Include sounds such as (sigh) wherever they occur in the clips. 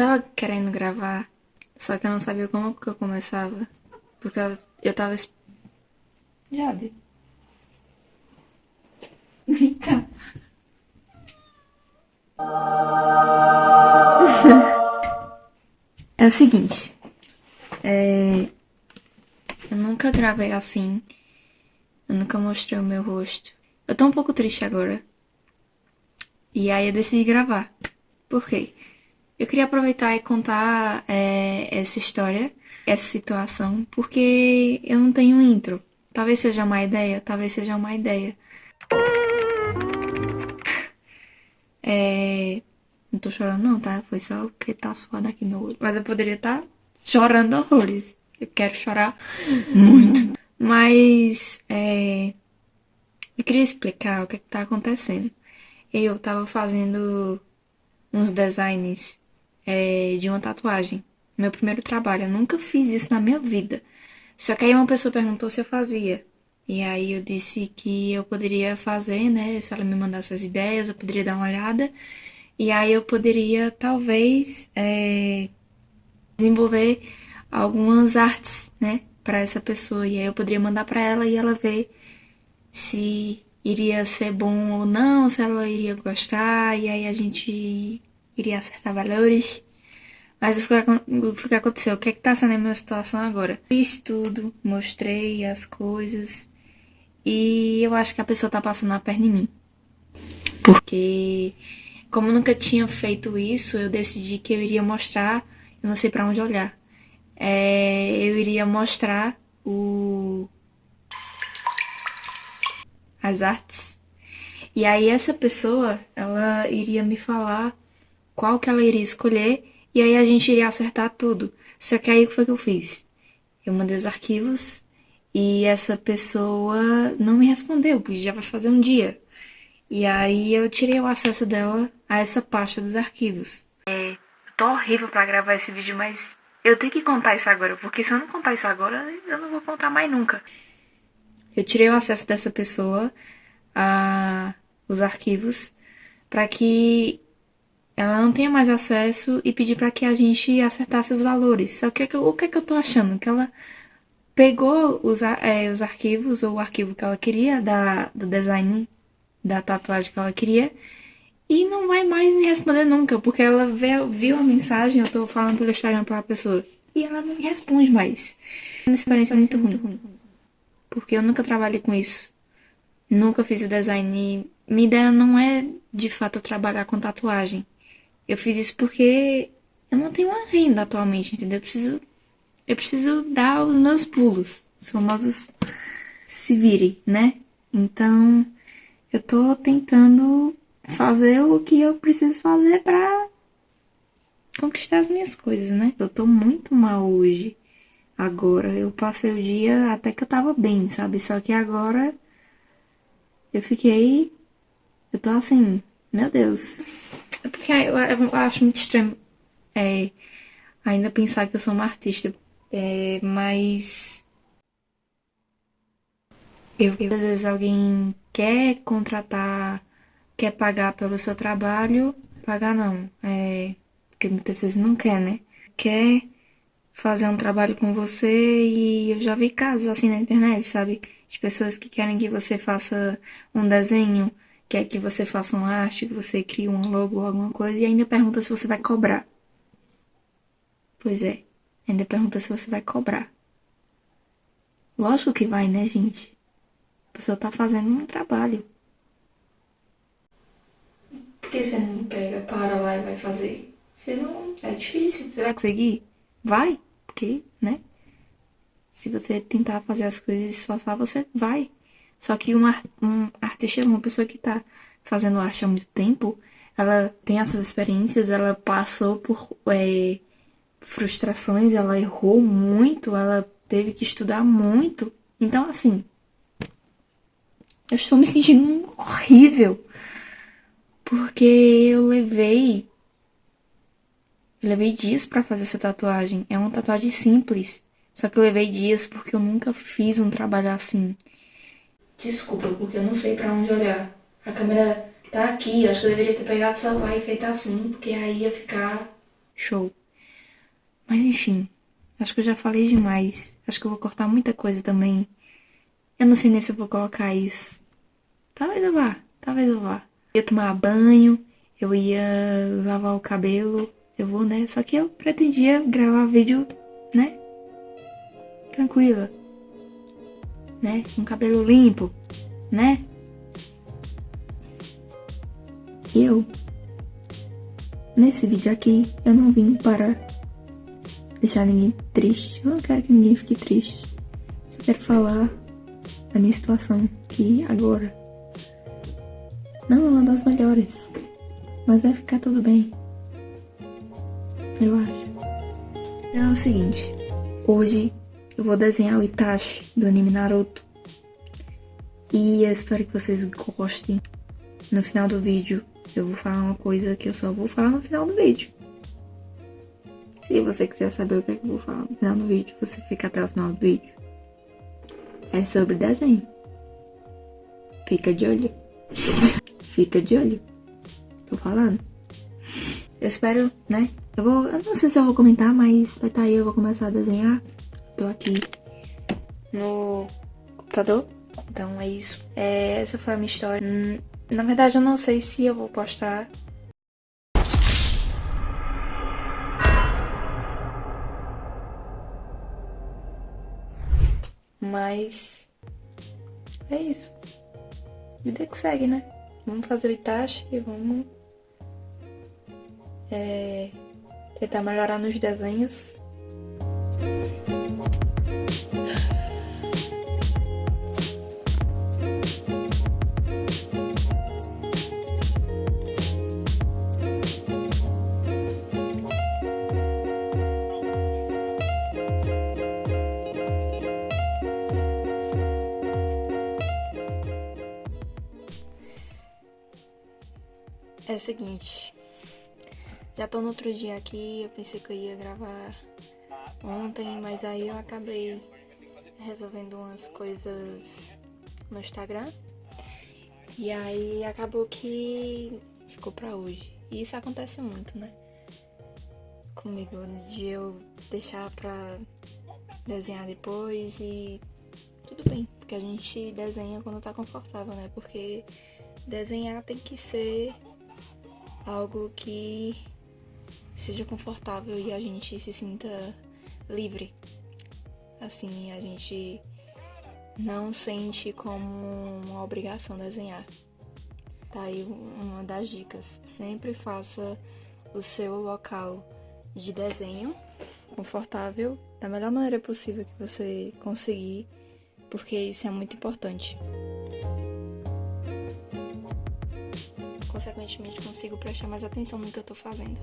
tava querendo gravar, só que eu não sabia como que eu começava. Porque eu, eu tava. Jade. Vem cá. (laughs) É o seguinte. É... Eu nunca gravei assim. Eu nunca mostrei o meu rosto. Eu tô um pouco triste agora. E aí eu decidi gravar. Por quê? Eu queria aproveitar e contar é, essa história, essa situação, porque eu não tenho intro. Talvez seja uma ideia, talvez seja uma ideia. (laughs) É... Não tô chorando não, tá? Foi só porque tá suando aqui no olho. Mas eu poderia estar chorando horrores. Eu quero chorar (laughs) muito. Mas, é... Eu queria explicar o que, que tá acontecendo. Eu tava fazendo uns designs é, de uma tatuagem. Meu primeiro trabalho. Eu nunca fiz isso na minha vida. Só que aí uma pessoa perguntou se eu fazia. E aí eu disse que eu poderia fazer, né? Se ela me mandasse as ideias, eu poderia dar uma olhada. E aí eu poderia, talvez, é, desenvolver algumas artes, né? Pra essa pessoa. E aí eu poderia mandar pra ela e ela ver se iria ser bom ou não, se ela iria gostar, e aí a gente iria acertar valores. Mas o que, aconteceu? O que é que tá sendo a minha situação agora? Fiz tudo, mostrei as coisas, e eu acho que a pessoa tá passando a perna em mim. Porque, como nunca tinha feito isso, eu decidi que eu iria mostrar, eu não sei pra onde olhar. É, eu iria mostrar o, as artes. E aí essa pessoa, ela iria me falar qual que ela iria escolher e aí a gente iria acertar tudo. Só que aí o que foi que eu fiz? Eu mandei os arquivos e essa pessoa não me respondeu, porque já vai fazer um dia. E aí eu tirei o acesso dela a essa pasta dos arquivos. É, tô horrível pra gravar esse vídeo, mas eu tenho que contar isso agora, porque se eu não contar isso agora, eu não vou contar mais nunca. Eu tirei o acesso dessa pessoa a os arquivos para que ela não tenha mais acesso e pedir para que a gente acertasse os valores. Só que o que é que eu tô achando? Que ela pegou os, a- é, os arquivos ou o arquivo que ela queria da, do design da tatuagem que ela queria e não vai mais me responder nunca, porque ela vê- viu a mensagem, eu tô falando pelo Instagram pra pessoa e ela não me responde mais. Uma experiência muito ruim. Porque eu nunca trabalhei com isso. Nunca fiz o design. Minha ideia não é de fato trabalhar com tatuagem. Eu fiz isso porque eu não tenho uma renda atualmente, entendeu? Eu preciso, eu preciso dar os meus pulos. Os famosos se vire, né? Então, eu tô tentando fazer o que eu preciso fazer pra conquistar as minhas coisas, né? Eu tô muito mal hoje. Agora, eu passei o dia até que eu tava bem, sabe? Só que agora eu fiquei. Eu tô assim, meu Deus. É porque eu, eu acho muito estranho é, ainda pensar que eu sou uma artista. É, mas. Eu, eu- às vezes alguém quer contratar, quer pagar pelo seu trabalho. Pagar não. É, porque muitas vezes não quer, né? Quer fazer um trabalho com você e eu já vi casos assim na internet, sabe? De pessoas que querem que você faça um desenho, quer que você faça uma arte, que você crie um logo ou alguma coisa e ainda pergunta se você vai cobrar. Pois é, ainda pergunta se você vai cobrar. Lógico que vai, né, gente? A pessoa tá fazendo um trabalho. Por que você não pega, para lá e vai fazer? Você não. É difícil. Você vai conseguir? Vai, porque, né? Se você tentar fazer as coisas e se esforçar, você vai. Só que um, um artista, uma pessoa que tá fazendo arte há muito tempo, ela tem essas experiências, ela passou por é, frustrações, ela errou muito, ela teve que estudar muito. Então, assim, eu estou me sentindo horrível. Porque eu levei. Eu levei dias pra fazer essa tatuagem. É uma tatuagem simples. Só que eu levei dias porque eu nunca fiz um trabalho assim. Desculpa, porque eu não sei pra onde olhar. A câmera tá aqui. Acho que eu deveria ter pegado o celular e feito assim, porque aí ia ficar show. Mas enfim, acho que eu já falei demais. Acho que eu vou cortar muita coisa também. Eu não sei nem se eu vou colocar isso. Talvez eu vá, talvez eu vá. Eu ia tomar banho, eu ia lavar o cabelo, eu vou, né? Só que eu pretendia gravar vídeo, né? Tranquila. Né? Com cabelo limpo, né? Eu, nesse vídeo aqui, eu não vim para deixar ninguém triste. Eu não quero que ninguém fique triste. Só quero falar da minha situação, que agora não é uma das melhores, mas vai ficar tudo bem. Eu acho. É o seguinte, hoje eu vou desenhar o Itachi do anime Naruto. E eu espero que vocês gostem. No final do vídeo eu vou falar uma coisa que eu só vou falar no final do vídeo. Se você quiser saber o que, é que eu vou falar no final do vídeo, você fica até o final do vídeo. É sobre desenho. Fica de olho. (laughs) fica de olho. Tô falando. Eu espero, né? Eu vou. Eu não sei se eu vou comentar, mas vai estar tá aí, eu vou começar a desenhar. Tô aqui no computador. Então é isso. É, essa foi a minha história. Hum, na verdade, eu não sei se eu vou postar. Mas é isso. Vida que segue, né? Vamos fazer o Itachi e vamos é, tentar melhorar nos desenhos. O seguinte, já tô no outro dia aqui, eu pensei que eu ia gravar ontem, mas aí eu acabei resolvendo umas coisas no Instagram. E aí acabou que ficou pra hoje. E isso acontece muito, né? Comigo, de eu deixar pra desenhar depois e tudo bem, porque a gente desenha quando tá confortável, né? Porque desenhar tem que ser algo que seja confortável e a gente se sinta livre. Assim, a gente não sente como uma obrigação desenhar. Tá aí uma das dicas. Sempre faça o seu local de desenho confortável da melhor maneira possível que você conseguir, porque isso é muito importante. Consequentemente consigo prestar mais atenção no que eu tô fazendo.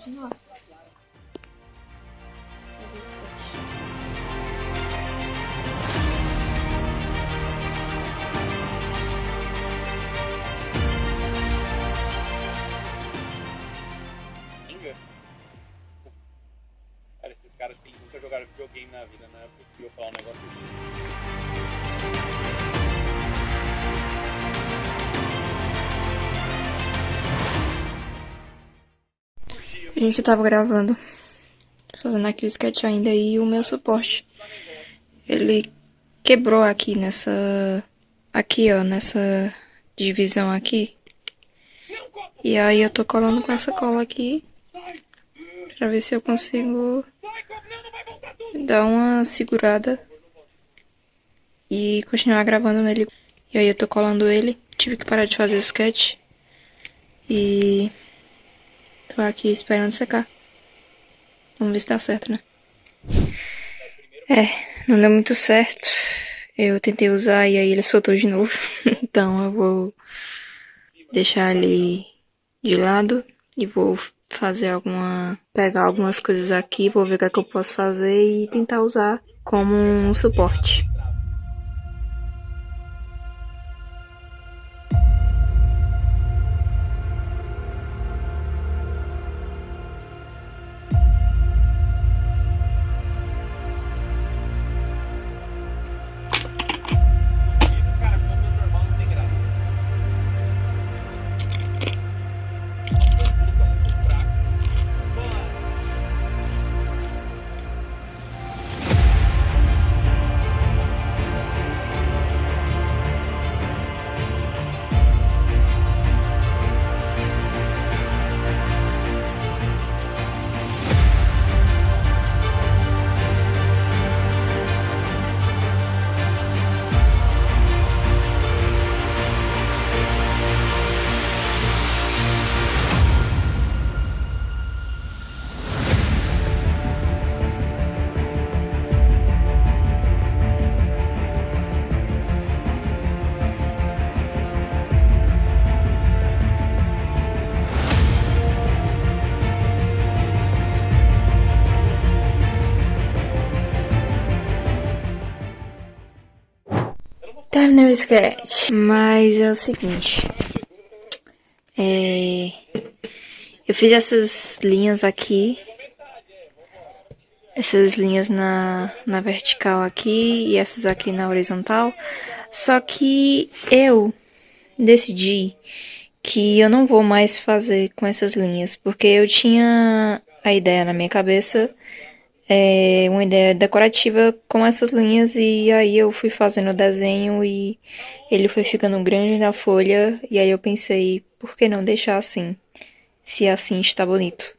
Continuar. Fazer o A gente tava gravando, fazendo aqui o sketch ainda e o meu suporte. Ele quebrou aqui nessa, aqui ó, nessa divisão aqui. E aí eu tô colando com essa cola aqui. Pra ver se eu consigo dar uma segurada. E continuar gravando nele. E aí eu tô colando ele. Tive que parar de fazer o sketch. E... Tô aqui esperando secar. Vamos ver se dá certo, né? É, não deu muito certo. Eu tentei usar e aí ele soltou de novo. (laughs) então eu vou deixar ele de lado e vou fazer alguma. pegar algumas coisas aqui, vou ver o que, é que eu posso fazer e tentar usar como um suporte. Terminei o sketch. Mas é o seguinte. É... Eu fiz essas linhas aqui. Essas linhas na, na vertical aqui e essas aqui na horizontal. Só que eu decidi que eu não vou mais fazer com essas linhas. Porque eu tinha a ideia na minha cabeça é, uma ideia decorativa com essas linhas e aí eu fui fazendo o desenho e ele foi ficando grande na folha e aí eu pensei, por que não deixar assim? Se assim está bonito.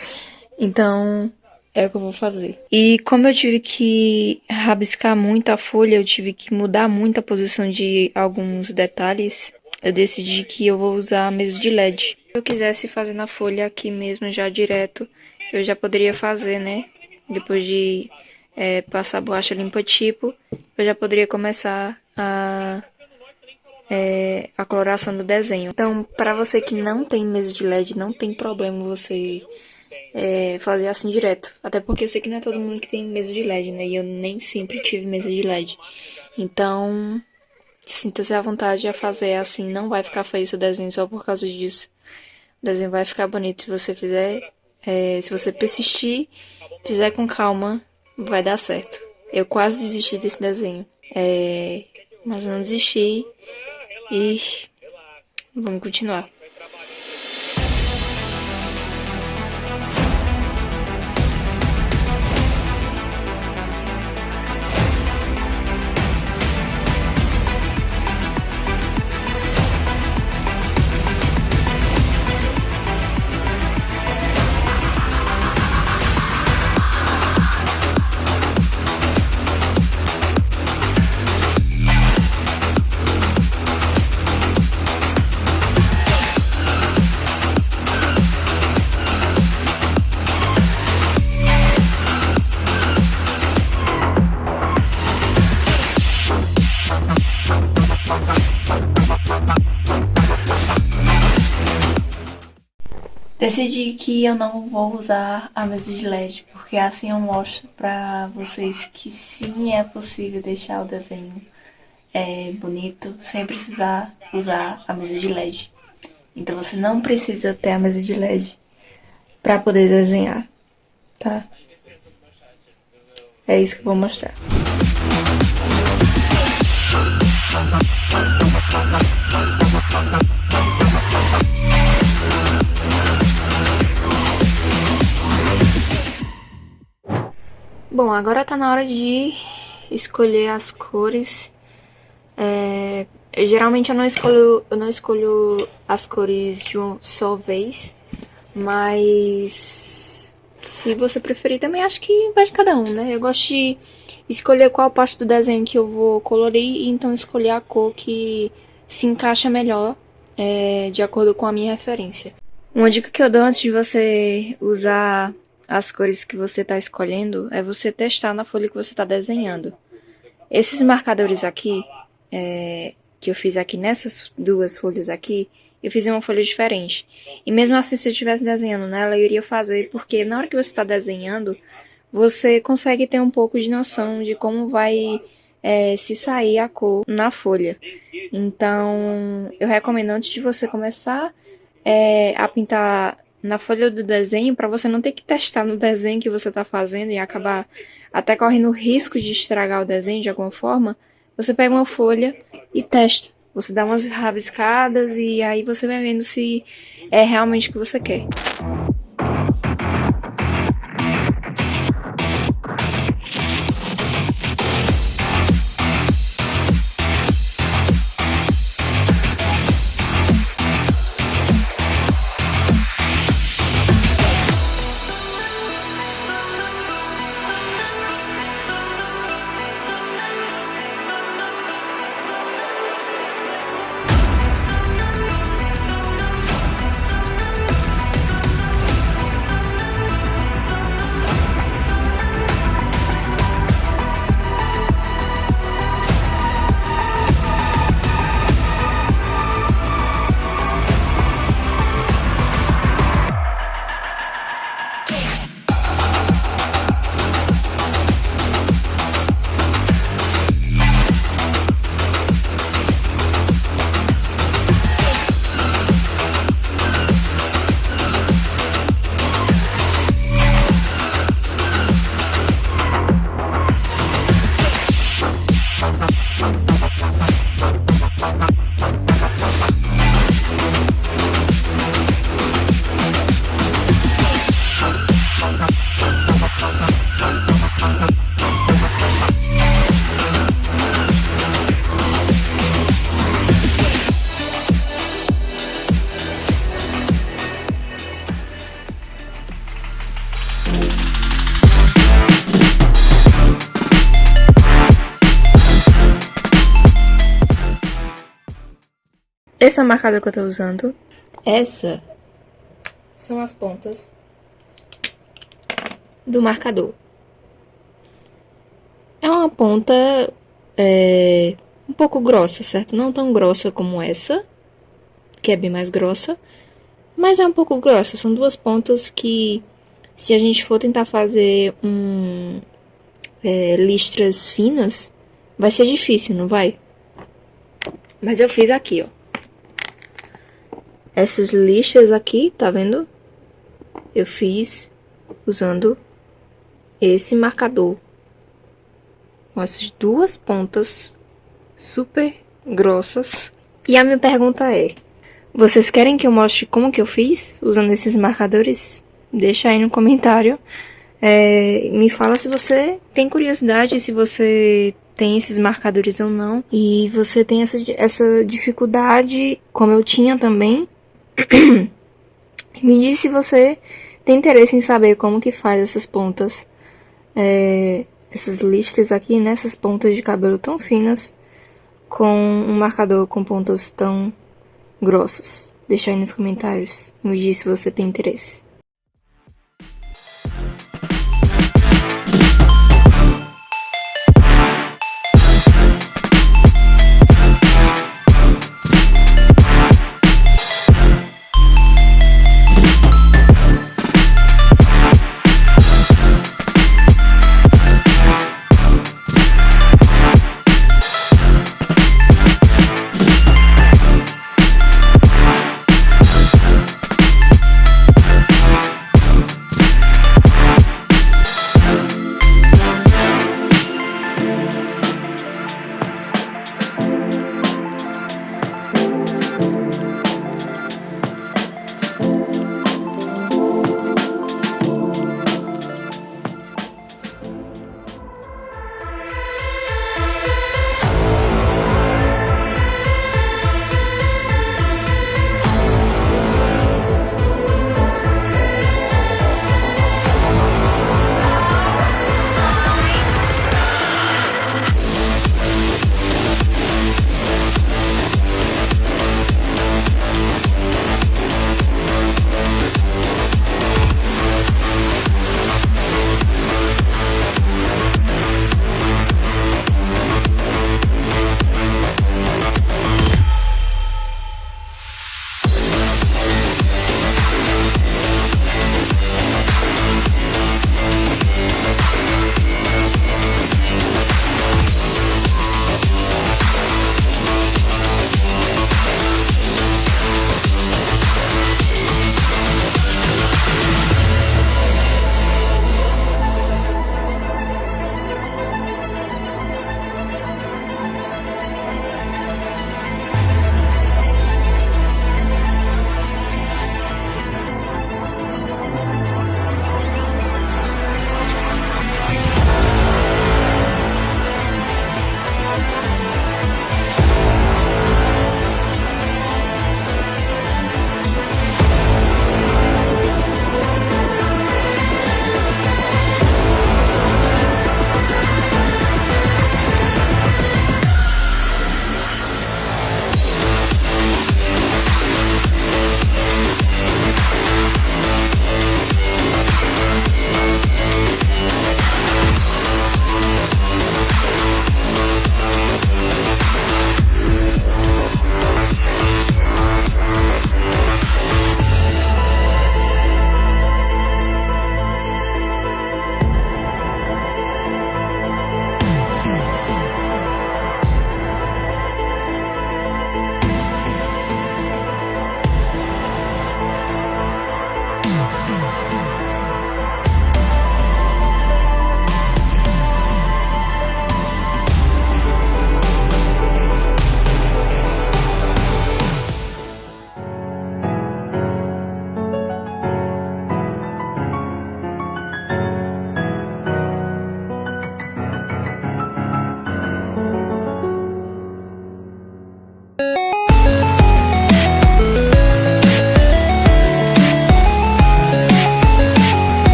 (laughs) então, é o que eu vou fazer. E como eu tive que rabiscar muito a folha, eu tive que mudar muito a posição de alguns detalhes, eu decidi que eu vou usar a mesa de LED. Se eu quisesse fazer na folha aqui mesmo já direto, eu já poderia fazer, né? Depois de é, passar a borracha limpa tipo, eu já poderia começar a, é, a coloração do desenho. Então, para você que não tem mesa de LED, não tem problema você é, fazer assim direto. Até porque eu sei que não é todo mundo que tem mesa de LED, né? E eu nem sempre tive mesa de LED. Então, sinta-se à vontade a fazer assim. Não vai ficar feio seu desenho só por causa disso. O desenho vai ficar bonito se você fizer, é, se você persistir fizer com calma, vai dar certo. Eu quase desisti desse desenho. É, mas eu não desisti. E vamos continuar. Decidi que eu não vou usar a mesa de LED, porque assim eu mostro pra vocês que sim é possível deixar o desenho é, bonito sem precisar usar a mesa de LED. Então você não precisa ter a mesa de LED pra poder desenhar, tá? É isso que eu vou mostrar. Bom, agora tá na hora de escolher as cores. É, geralmente eu não escolho, eu não escolho as cores de uma só vez, mas se você preferir também acho que vai de cada um, né? Eu gosto de escolher qual parte do desenho que eu vou colorir e então escolher a cor que se encaixa melhor é, de acordo com a minha referência. Uma dica que eu dou antes de você usar as cores que você está escolhendo é você testar na folha que você está desenhando. Esses marcadores aqui, é, que eu fiz aqui nessas duas folhas aqui, eu fiz uma folha diferente. E mesmo assim, se eu estivesse desenhando nela, eu iria fazer, porque na hora que você está desenhando, você consegue ter um pouco de noção de como vai é, se sair a cor na folha. Então, eu recomendo antes de você começar é, a pintar na folha do desenho, para você não ter que testar no desenho que você está fazendo e acabar até correndo o risco de estragar o desenho de alguma forma, você pega uma folha e testa. Você dá umas rabiscadas e aí você vai vendo se é realmente o que você quer. Esse é o marcador que eu tô usando. Essa são as pontas do marcador. É uma ponta é, um pouco grossa, certo? Não tão grossa como essa, que é bem mais grossa, mas é um pouco grossa. São duas pontas que, se a gente for tentar fazer um, é, listras finas, vai ser difícil, não vai? Mas eu fiz aqui, ó essas listas aqui, tá vendo? Eu fiz usando esse marcador. Com essas duas pontas super grossas. E a minha pergunta é, vocês querem que eu mostre como que eu fiz usando esses marcadores? Deixa aí no comentário. É, me fala se você tem curiosidade, se você tem esses marcadores ou não. E você tem essa, essa dificuldade, como eu tinha também, (clears throat) Me diz se você tem interesse em saber como que faz essas pontas, é, essas listras aqui, né, pontas de cabelo tão finas, com um marcador com pontas tão grossas. Deixa aí nos comentários. Me diz se você tem interesse.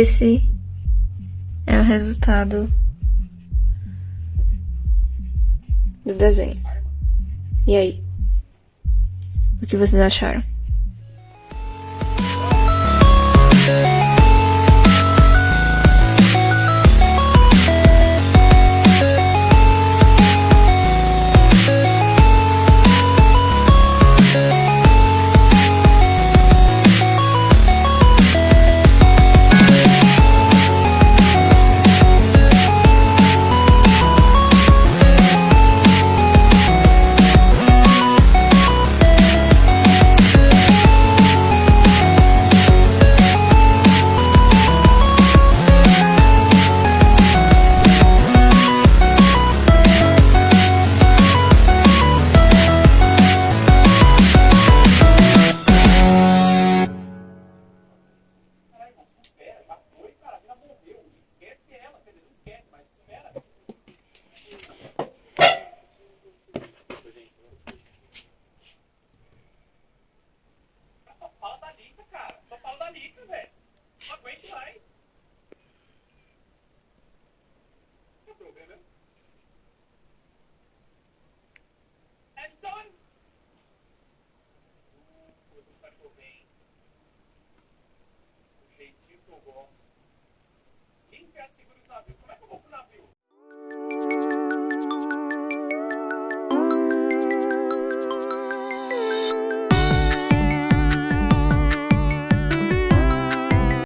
Esse é o resultado do desenho. E aí? O que vocês acharam?